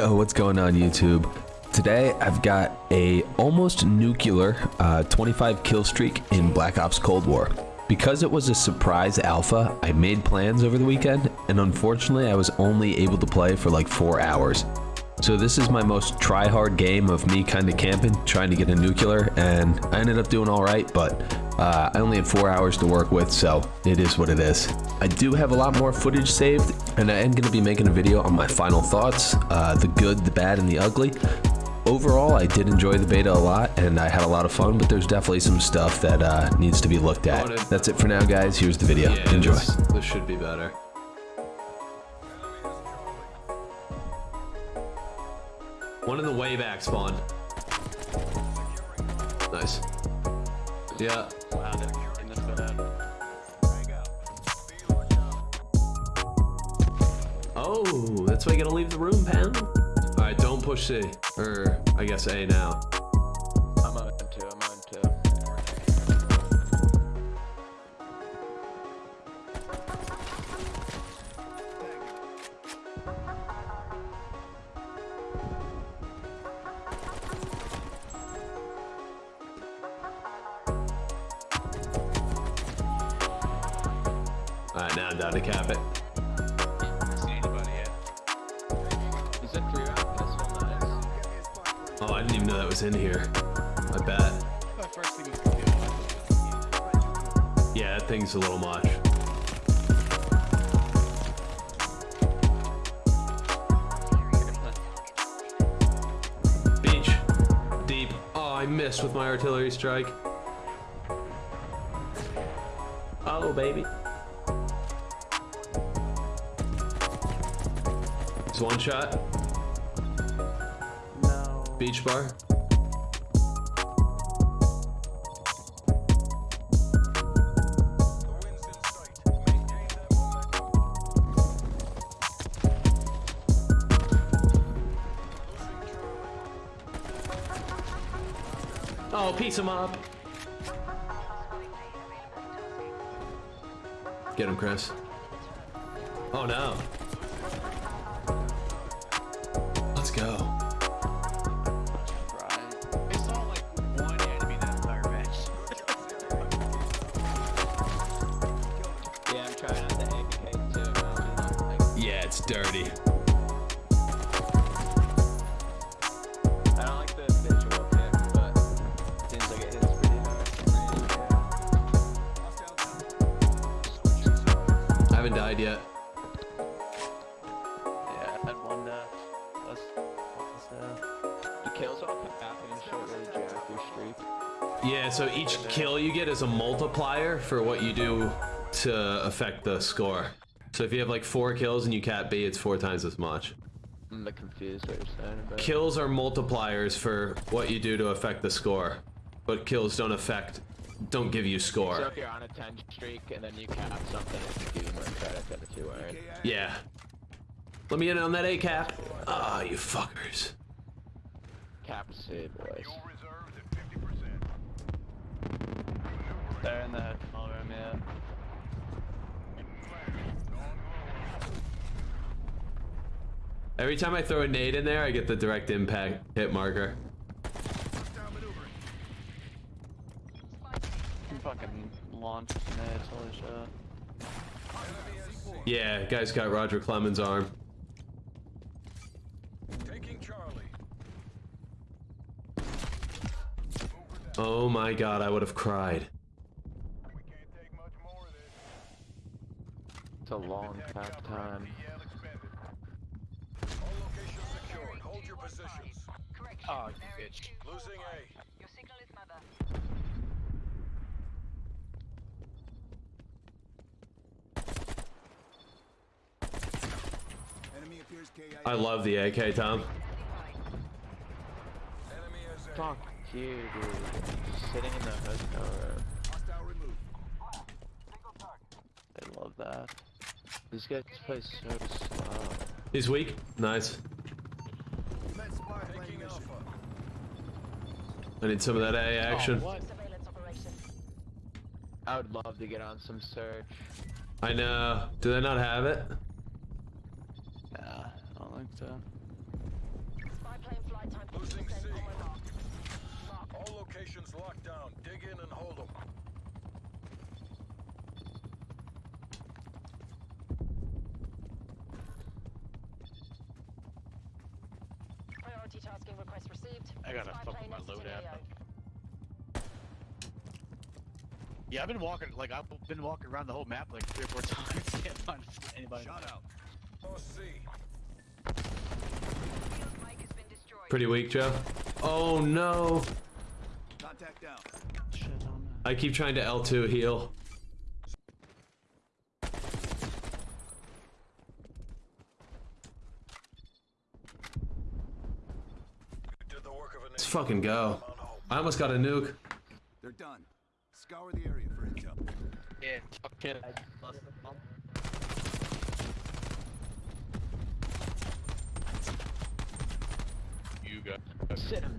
Yo, what's going on YouTube? Today I've got a almost nuclear uh, 25 kill streak in Black Ops Cold War. Because it was a surprise alpha, I made plans over the weekend, and unfortunately I was only able to play for like 4 hours. So this is my most try-hard game of me kind of camping, trying to get a nuclear, and I ended up doing alright, but uh, I only had 4 hours to work with, so it is what it is. I do have a lot more footage saved, and I am going to be making a video on my final thoughts, uh, the good, the bad, and the ugly. Overall, I did enjoy the beta a lot, and I had a lot of fun, but there's definitely some stuff that uh, needs to be looked at. That's it for now, guys. Here's the video. Yeah, Enjoy. This, this should be better. One in the way back spawn. Nice. Yeah. Oh, that's why you gotta leave the room, Pam. All right, don't push C, or I guess A now. All right, now I'm down to cap it. See anybody yet? Is it three round pistol? Nice. Oh, I didn't even know that was in here. I bet. My first thing is to Yeah, that thing's a little much. Beach. Deep. Oh, I missed with my artillery strike. Oh, baby. One shot. No. Beach bar. Oh, piece him up. Get him, Chris. Oh no. Hits pretty hard. I haven't died yet. Yeah, I had one uh, plus, plus uh, the kills all come happening short really jack your streak. Yeah, so each kill you get is a multiplier for what you do to affect the score. So if you have like four kills and you cap B, it's four times as much. I'm a confused what you're saying about Kills are multipliers for what you do to affect the score, but kills don't affect, don't give you score. So score. if you're on a 10 streak and then you cap something, it can give you more credit than if you weren't. Yeah. Let me in on that A cap. Ah, you fuckers. Cap C, boys. They're in the small room, yeah. Every time I throw a nade in there, I get the direct impact hit marker. Fucking launched nades, holy shit. Yeah, guy's got Roger Clemens' arm. Oh my god, I would have cried. It's a long cap time. Oh, you bitch. Losing A. Your signal is mother. Enemy appears KI. I love the AK, Tom. Enemy has A. Fuck you, dude. Just sitting in the hotel room. Hostile removed. I love that. These guys play so slow. He's weak. Nice. I need some of that A oh, action. Oh, what? Surveillance operation. I would love to get on some search. I know. Do they not have it? Nah, I don't think so. Spy plane flight time Losing C. on my mark. Mark. All locations locked down. Dig in and hold them. Priority tasking request received. I gotta Spy fuck plane my exiting loadout. AO. Yeah, I've been walking like I've been walking around the whole map like three or four times. Can't find anybody. Shut out. Lost C. Mike has been destroyed. Pretty weak, Joe. Oh no! Contact down. Shit I keep trying to L2 heal. You did the work of an Let's fucking go. I almost got a nuke. They're done. Scour the area for intel. Yeah, fuck it. You got. Sit him.